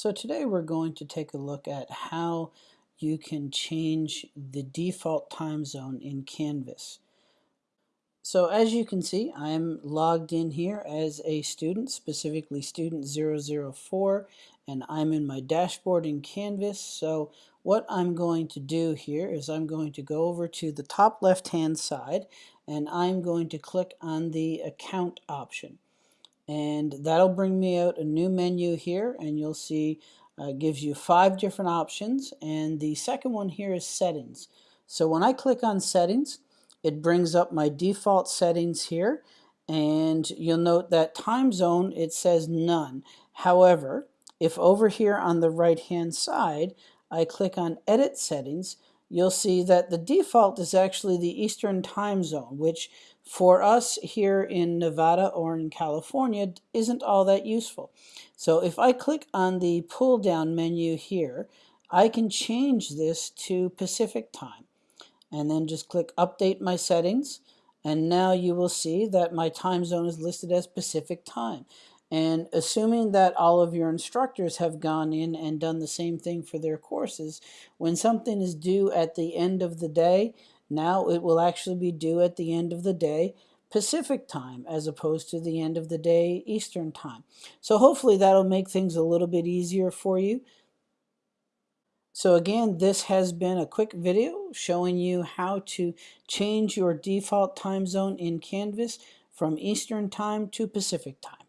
So today we're going to take a look at how you can change the default time zone in Canvas. So as you can see, I'm logged in here as a student, specifically student 004, and I'm in my dashboard in Canvas. So what I'm going to do here is I'm going to go over to the top left hand side and I'm going to click on the account option and that'll bring me out a new menu here and you'll see uh, gives you five different options. And the second one here is settings. So when I click on settings it brings up my default settings here. And you'll note that time zone it says none. However if over here on the right hand side I click on edit settings you'll see that the default is actually the Eastern time zone, which for us here in Nevada or in California isn't all that useful. So if I click on the pull down menu here, I can change this to Pacific time and then just click update my settings and now you will see that my time zone is listed as Pacific time. And assuming that all of your instructors have gone in and done the same thing for their courses, when something is due at the end of the day, now it will actually be due at the end of the day Pacific time as opposed to the end of the day Eastern time. So hopefully that'll make things a little bit easier for you. So again, this has been a quick video showing you how to change your default time zone in Canvas from Eastern time to Pacific time.